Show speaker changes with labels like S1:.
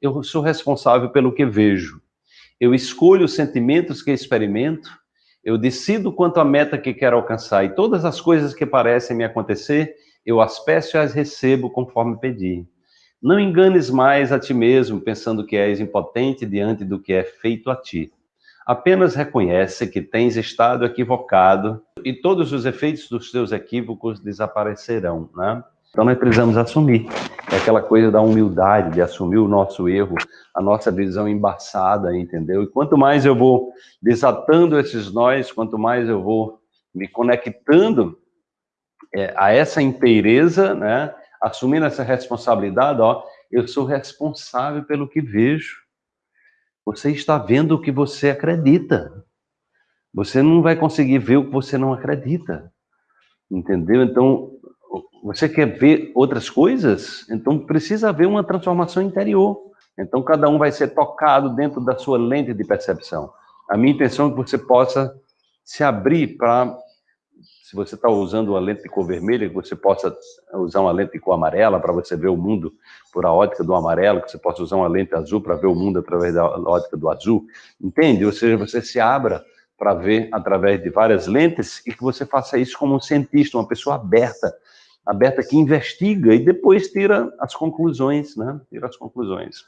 S1: Eu sou responsável pelo que vejo. Eu escolho os sentimentos que experimento, eu decido quanto à meta que quero alcançar e todas as coisas que parecem me acontecer, eu as peço e as recebo conforme pedi. Não enganes mais a ti mesmo, pensando que és impotente diante do que é feito a ti. Apenas reconhece que tens estado equivocado e todos os efeitos dos teus equívocos desaparecerão, né? Então nós precisamos assumir. É aquela coisa da humildade, de assumir o nosso erro, a nossa visão embaçada, entendeu? E quanto mais eu vou desatando esses nós, quanto mais eu vou me conectando é, a essa inteireza, né? Assumindo essa responsabilidade, ó, eu sou responsável pelo que vejo. Você está vendo o que você acredita. Você não vai conseguir ver o que você não acredita. Entendeu? Então, você quer ver outras coisas? Então, precisa haver uma transformação interior. Então, cada um vai ser tocado dentro da sua lente de percepção. A minha intenção é que você possa se abrir para se você está usando uma lente de cor vermelha, que você possa usar uma lente de cor amarela para você ver o mundo por a ótica do amarelo, que você possa usar uma lente azul para ver o mundo através da ótica do azul, entende? Ou seja, você se abra para ver através de várias lentes e que você faça isso como um cientista, uma pessoa aberta, aberta que investiga e depois tira as conclusões, né? Tira as conclusões.